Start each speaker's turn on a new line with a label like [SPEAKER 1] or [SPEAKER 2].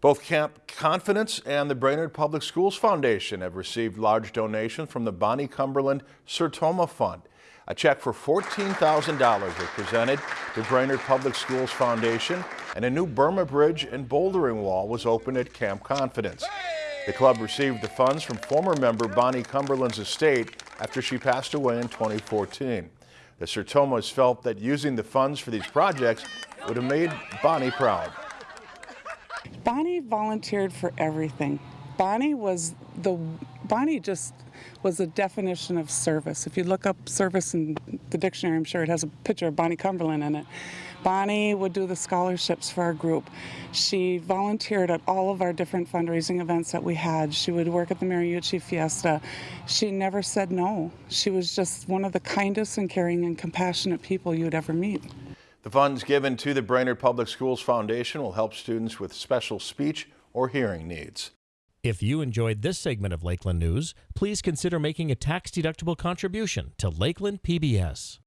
[SPEAKER 1] Both Camp Confidence and the Brainerd Public Schools Foundation have received large donations from the Bonnie Cumberland Sertoma Fund. A check for $14,000 was presented to Brainerd Public Schools Foundation and a new Burma Bridge and bouldering wall was opened at Camp Confidence. The club received the funds from former member Bonnie Cumberland's estate after she passed away in 2014. The Sertomas felt that using the funds for these projects would have made Bonnie proud.
[SPEAKER 2] Bonnie volunteered for everything. Bonnie was the Bonnie just was the definition of service. If you look up service in the dictionary, I'm sure it has a picture of Bonnie Cumberland in it. Bonnie would do the scholarships for our group. She volunteered at all of our different fundraising events that we had. She would work at the Mariucci Fiesta. She never said no. She was just one of the kindest and caring and compassionate people you'd ever meet.
[SPEAKER 1] The funds given to the Brainerd Public Schools Foundation will help students with special speech or hearing needs.
[SPEAKER 3] If you enjoyed this segment of Lakeland News, please consider making a tax-deductible contribution to Lakeland PBS.